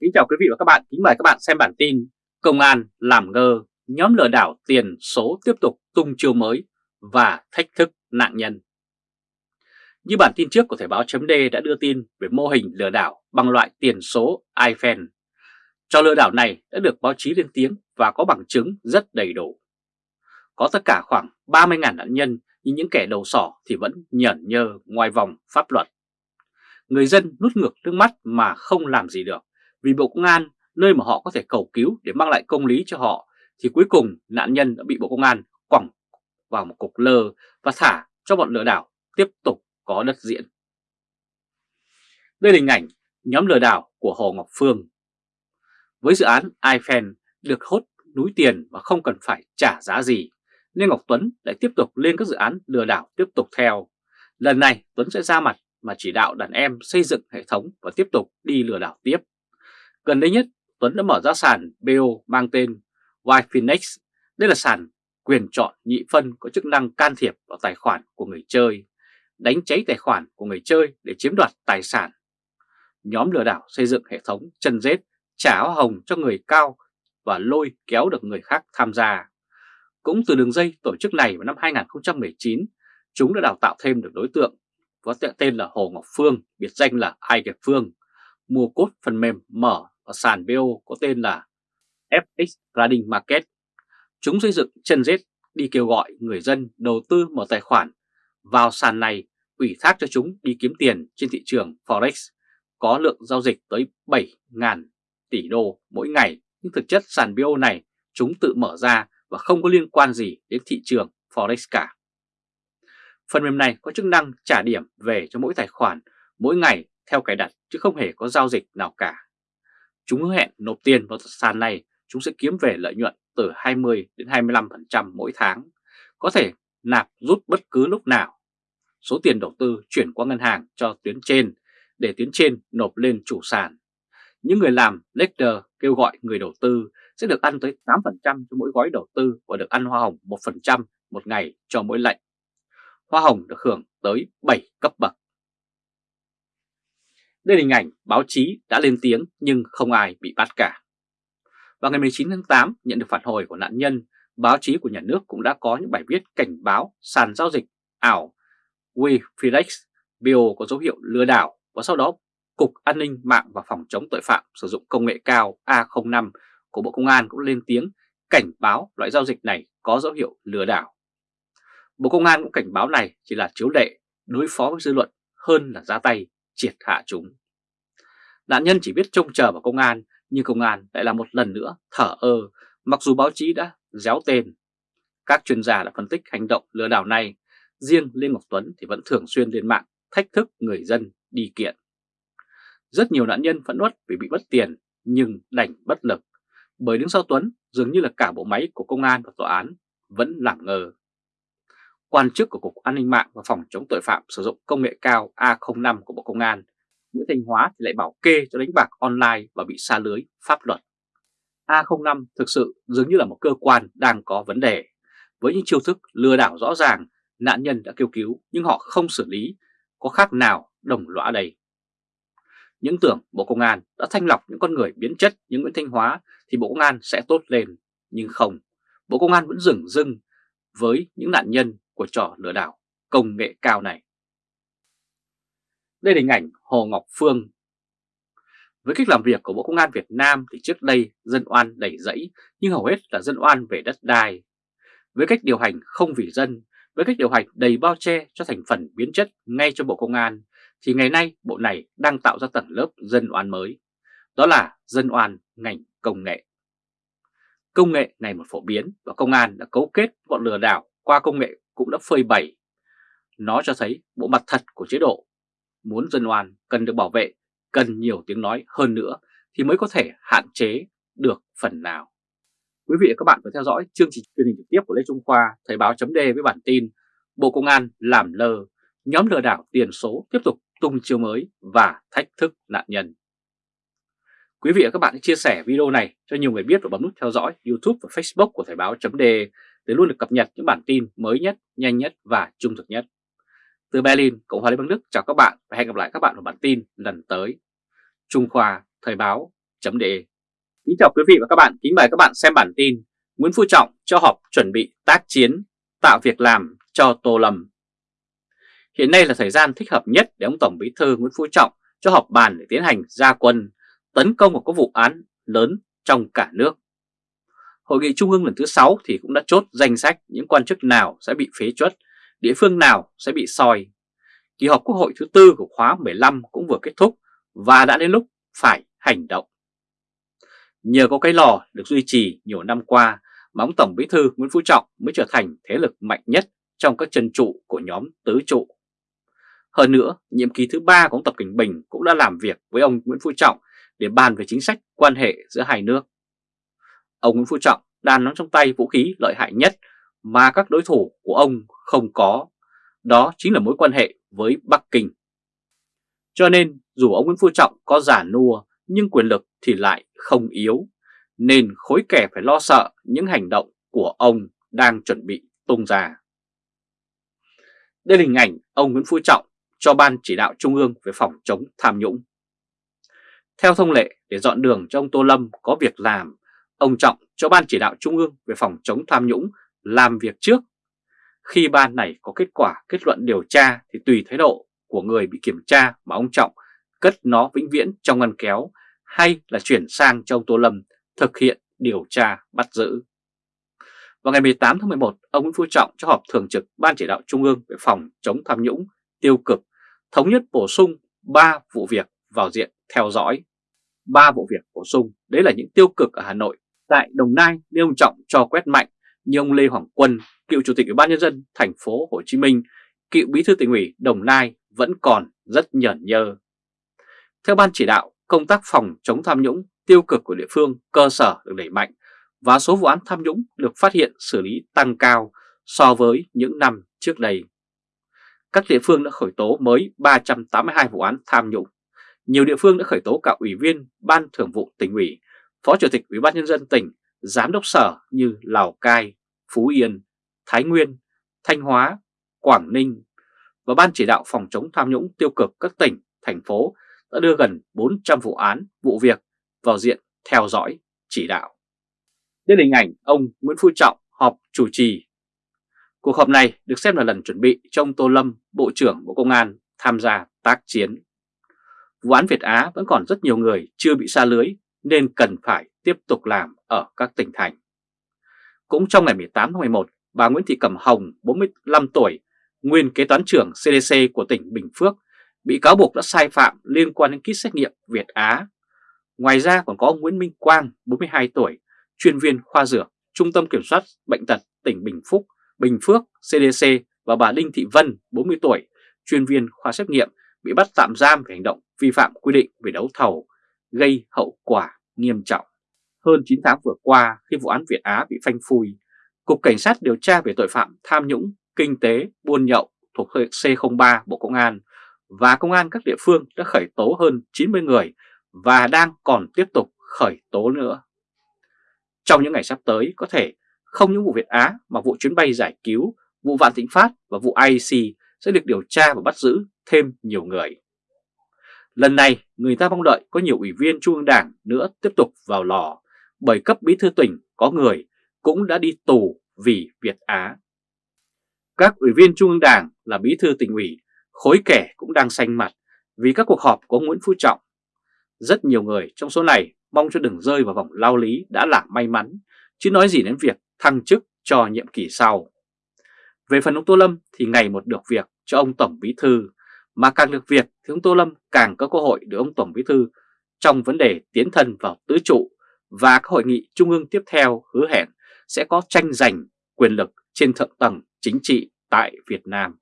Kính chào quý vị và các bạn, kính mời các bạn xem bản tin Công an làm ngơ, nhóm lừa đảo tiền số tiếp tục tung chiêu mới và thách thức nạn nhân. Như bản tin trước của Thời báo chấm đã đưa tin về mô hình lừa đảo bằng loại tiền số iPhone. Cho lừa đảo này đã được báo chí lên tiếng và có bằng chứng rất đầy đủ. Có tất cả khoảng 30.000 nạn nhân nhưng những kẻ đầu sỏ thì vẫn nhởn nhơ ngoài vòng pháp luật. Người dân nút ngược nước mắt mà không làm gì được vì Bộ Công an, nơi mà họ có thể cầu cứu để mang lại công lý cho họ, thì cuối cùng nạn nhân đã bị Bộ Công an quẳng vào một cục lơ và thả cho bọn lừa đảo tiếp tục có đất diễn. Đây là hình ảnh nhóm lừa đảo của Hồ Ngọc Phương. Với dự án iFan được hốt núi tiền và không cần phải trả giá gì, nên Ngọc Tuấn lại tiếp tục lên các dự án lừa đảo tiếp tục theo. Lần này Tuấn sẽ ra mặt mà chỉ đạo đàn em xây dựng hệ thống và tiếp tục đi lừa đảo tiếp. Gần đây nhất, Tuấn đã mở ra sàn BO mang tên Yfinex. Đây là sàn quyền chọn nhị phân có chức năng can thiệp vào tài khoản của người chơi, đánh cháy tài khoản của người chơi để chiếm đoạt tài sản. Nhóm lừa đảo xây dựng hệ thống chân rết, trả hoa hồng cho người cao và lôi kéo được người khác tham gia. Cũng từ đường dây tổ chức này vào năm 2019, chúng đã đào tạo thêm được đối tượng có tên là Hồ Ngọc Phương, biệt danh là Ai Kẹp Phương, mua cốt phần mềm mở ở sàn BO có tên là FX Trading Market. Chúng xây dựng chân rết đi kêu gọi người dân đầu tư mở tài khoản vào sàn này, ủy thác cho chúng đi kiếm tiền trên thị trường Forex, có lượng giao dịch tới 7.000 tỷ đô mỗi ngày nhưng thực chất sàn BO này chúng tự mở ra và không có liên quan gì đến thị trường Forex cả. Phần mềm này có chức năng trả điểm về cho mỗi tài khoản mỗi ngày theo cài đặt chứ không hề có giao dịch nào cả. Chúng hứa hẹn nộp tiền vào sàn này chúng sẽ kiếm về lợi nhuận từ 20 đến 25% mỗi tháng, có thể nạp rút bất cứ lúc nào. Số tiền đầu tư chuyển qua ngân hàng cho tuyến trên để tuyến trên nộp lên chủ sàn. Những người làm lector kêu gọi người đầu tư sẽ được ăn tới 8% cho mỗi gói đầu tư và được ăn hoa hồng 1% một ngày cho mỗi lệnh. Hoa hồng được hưởng tới 7 cấp bậc. Đây là hình ảnh báo chí đã lên tiếng nhưng không ai bị bắt cả. Vào ngày 19 tháng 8, nhận được phản hồi của nạn nhân, báo chí của nhà nước cũng đã có những bài viết cảnh báo sàn giao dịch ảo WeFilex Bio có dấu hiệu lừa đảo và sau đó Cục An ninh mạng và Phòng chống tội phạm sử dụng công nghệ cao A05 của Bộ Công an cũng lên tiếng cảnh báo loại giao dịch này có dấu hiệu lừa đảo. Bộ Công an cũng cảnh báo này chỉ là chiếu lệ đối phó với dư luận hơn là ra tay triệt hạ chúng. Nạn nhân chỉ biết trông chờ vào công an, nhưng công an lại là một lần nữa thở ơ, mặc dù báo chí đã déo tên. Các chuyên gia đã phân tích hành động lừa đảo này, riêng Lê Ngọc Tuấn thì vẫn thường xuyên lên mạng thách thức người dân đi kiện. Rất nhiều nạn nhân phẫn uất vì bị mất tiền nhưng đành bất lực, bởi đứng sau Tuấn dường như là cả bộ máy của công an và tòa án vẫn làm ngờ. Quan chức của Cục An ninh mạng và Phòng chống tội phạm sử dụng công nghệ cao A05 của Bộ Công an Nguyễn Thanh Hóa thì lại bảo kê cho đánh bạc online và bị xa lưới pháp luật. A05 thực sự dường như là một cơ quan đang có vấn đề. Với những chiêu thức lừa đảo rõ ràng, nạn nhân đã kêu cứu nhưng họ không xử lý, có khác nào đồng lõa đây. Những tưởng Bộ Công an đã thanh lọc những con người biến chất như Nguyễn Thanh Hóa thì Bộ Công an sẽ tốt lên, nhưng không. Bộ Công an vẫn dừng dưng với những nạn nhân của trò lừa đảo công nghệ cao này. Đây là hình ảnh Hồ Ngọc Phương. Với cách làm việc của Bộ Công an Việt Nam thì trước đây dân oan đầy dẫy nhưng hầu hết là dân oan về đất đai. Với cách điều hành không vì dân, với cách điều hành đầy bao che cho thành phần biến chất ngay cho Bộ Công an thì ngày nay bộ này đang tạo ra tầng lớp dân oan mới. Đó là dân oan ngành công nghệ. Công nghệ này một phổ biến và công an đã cấu kết bọn lừa đảo qua công nghệ cũng đã phơi bày. Nó cho thấy bộ mặt thật của chế độ muốn dân oan cần được bảo vệ, cần nhiều tiếng nói hơn nữa thì mới có thể hạn chế được phần nào. Quý vị và các bạn vừa theo dõi chương trình truyền hình trực tiếp của Lê Trung Khoa, Thời báo chấm với bản tin Bộ Công an làm lơ, nhóm lừa đảo tiền số tiếp tục tung chiêu mới và thách thức nạn nhân. Quý vị và các bạn hãy chia sẻ video này cho nhiều người biết và bấm nút theo dõi YouTube và Facebook của Thời báo chấm để luôn được cập nhật những bản tin mới nhất, nhanh nhất và trung thực nhất. Từ Berlin, Cộng hòa Liên bang Đức chào các bạn và hẹn gặp lại các bạn ở bản tin lần tới. Trung Khoa Thời báo De. Kính chào quý vị và các bạn, kính mời các bạn xem bản tin Nguyễn Phú Trọng cho họp chuẩn bị tác chiến, tạo việc làm cho Tô Lâm. Hiện nay là thời gian thích hợp nhất để ông Tổng Bí thư Nguyễn Phú Trọng cho họp bàn để tiến hành gia quân, tấn công một các vụ án lớn trong cả nước. Hội nghị Trung ương lần thứ 6 thì cũng đã chốt danh sách những quan chức nào sẽ bị phế chuất, địa phương nào sẽ bị soi. Kỳ họp Quốc hội thứ tư của khóa 15 cũng vừa kết thúc và đã đến lúc phải hành động. Nhờ có cái lò được duy trì nhiều năm qua mà ông Tổng Bí thư Nguyễn Phú Trọng mới trở thành thế lực mạnh nhất trong các chân trụ của nhóm tứ trụ. Hơn nữa, nhiệm kỳ thứ ba của ông Tập Cảnh Bình cũng đã làm việc với ông Nguyễn Phú Trọng để bàn về chính sách quan hệ giữa hai nước. Ông Nguyễn Phú Trọng đang nắm trong tay vũ khí lợi hại nhất mà các đối thủ của ông không có, đó chính là mối quan hệ với Bắc Kinh. Cho nên dù ông Nguyễn Phú Trọng có giả nua nhưng quyền lực thì lại không yếu, nên khối kẻ phải lo sợ những hành động của ông đang chuẩn bị tung ra. Đây là hình ảnh ông Nguyễn Phú Trọng cho Ban Chỉ đạo Trung ương về phòng chống tham nhũng. Theo thông lệ, để dọn đường cho ông Tô Lâm có việc làm, ông Trọng cho Ban Chỉ đạo Trung ương về phòng chống tham nhũng làm việc trước. Khi ban này có kết quả kết luận điều tra thì tùy thái độ của người bị kiểm tra mà ông Trọng cất nó vĩnh viễn trong ngăn kéo hay là chuyển sang cho ông Tô Lâm thực hiện điều tra bắt giữ. Vào ngày 18 tháng 11, ông Nguyễn Phú Trọng cho họp thường trực Ban Chỉ đạo Trung ương về phòng chống tham nhũng tiêu cực, thống nhất bổ sung 3 vụ việc vào diện theo dõi. 3 vụ việc bổ sung, đấy là những tiêu cực ở Hà Nội. Tại Đồng Nai, nên ông Trọng cho quét mạnh như ông Lê Hoàng Quân, cựu Chủ tịch Ủy ban Nhân dân thành phố Hồ Chí Minh, cựu Bí thư tỉnh ủy Đồng Nai vẫn còn rất nhởn nhơ. Theo Ban Chỉ đạo, công tác phòng chống tham nhũng tiêu cực của địa phương cơ sở được đẩy mạnh và số vụ án tham nhũng được phát hiện xử lý tăng cao so với những năm trước đây. Các địa phương đã khởi tố mới 382 vụ án tham nhũng. Nhiều địa phương đã khởi tố cả ủy viên Ban Thường vụ tỉnh ủy, Phó Chủ tịch Ủy ban nhân dân tỉnh, Giám đốc sở như Lào Cai, Phú Yên, Thái Nguyên, Thanh Hóa, Quảng Ninh và Ban chỉ đạo phòng chống tham nhũng tiêu cực các tỉnh, thành phố đã đưa gần 400 vụ án, vụ việc vào diện theo dõi, chỉ đạo. Đây là hình ảnh ông Nguyễn Phú Trọng họp chủ trì. Cuộc họp này được xem là lần chuẩn bị cho ông Tô Lâm, Bộ trưởng Bộ Công an tham gia tác chiến. Vụ án Việt Á vẫn còn rất nhiều người chưa bị xa lưới nên cần phải tiếp tục làm ở các tỉnh thành. Cũng trong ngày 18 tháng 11, bà Nguyễn Thị Cẩm Hồng, 45 tuổi, nguyên kế toán trưởng CDC của tỉnh Bình Phước, bị cáo buộc đã sai phạm liên quan đến kit xét nghiệm Việt Á. Ngoài ra còn có Nguyễn Minh Quang, 42 tuổi, chuyên viên khoa dược, Trung tâm Kiểm soát Bệnh tật tỉnh Bình Phúc, Bình Phước, CDC và bà Đinh Thị Vân, 40 tuổi, chuyên viên khoa xét nghiệm, bị bắt tạm giam về hành động vi phạm quy định về đấu thầu, gây hậu quả nghiêm trọng. Hơn 9 tháng vừa qua, khi vụ án Việt Á bị phanh phui, Cục Cảnh sát điều tra về tội phạm tham nhũng, kinh tế, buôn nhậu thuộc C03 Bộ Công an và Công an các địa phương đã khởi tố hơn 90 người và đang còn tiếp tục khởi tố nữa. Trong những ngày sắp tới có thể không những vụ Việt Á mà vụ chuyến bay giải cứu, vụ Vạn Thịnh Phát và vụ IEC sẽ được điều tra và bắt giữ thêm nhiều người. Lần này người ta mong đợi có nhiều ủy viên Trung ương Đảng nữa tiếp tục vào lò bởi cấp bí thư tỉnh có người cũng đã đi tù vì Việt Á. Các ủy viên Trung ương Đảng là bí thư tỉnh ủy, khối kẻ cũng đang xanh mặt vì các cuộc họp của Nguyễn Phú Trọng. Rất nhiều người trong số này mong cho đừng rơi vào vòng lao lý đã là may mắn, chứ nói gì đến việc thăng chức cho nhiệm kỳ sau. Về phần ông Tô Lâm thì ngày một được việc cho ông Tổng Bí Thư, mà càng được việc thì ông Tô Lâm càng có cơ hội để ông Tổng Bí Thư trong vấn đề tiến thân vào tứ trụ và các hội nghị trung ương tiếp theo hứa hẹn sẽ có tranh giành quyền lực trên thượng tầng chính trị tại Việt Nam.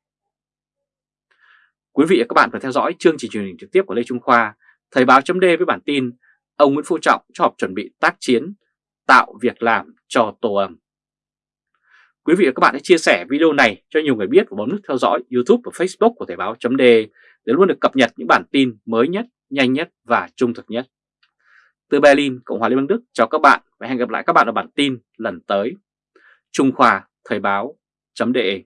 Quý vị và các bạn vừa theo dõi chương trình truyền hình trực tiếp của Lê Trung Khoa, Thời báo chấm với bản tin ông Nguyễn Phú Trọng cho họp chuẩn bị tác chiến, tạo việc làm cho Tô Âm. Quý vị và các bạn hãy chia sẻ video này cho nhiều người biết và bấm nút theo dõi YouTube và Facebook của Thời báo .d để luôn được cập nhật những bản tin mới nhất, nhanh nhất và trung thực nhất. Từ Berlin, Cộng hòa Liên bang Đức chào các bạn và hẹn gặp lại các bạn ở bản tin lần tới. Trung Khoa Thời báo .de.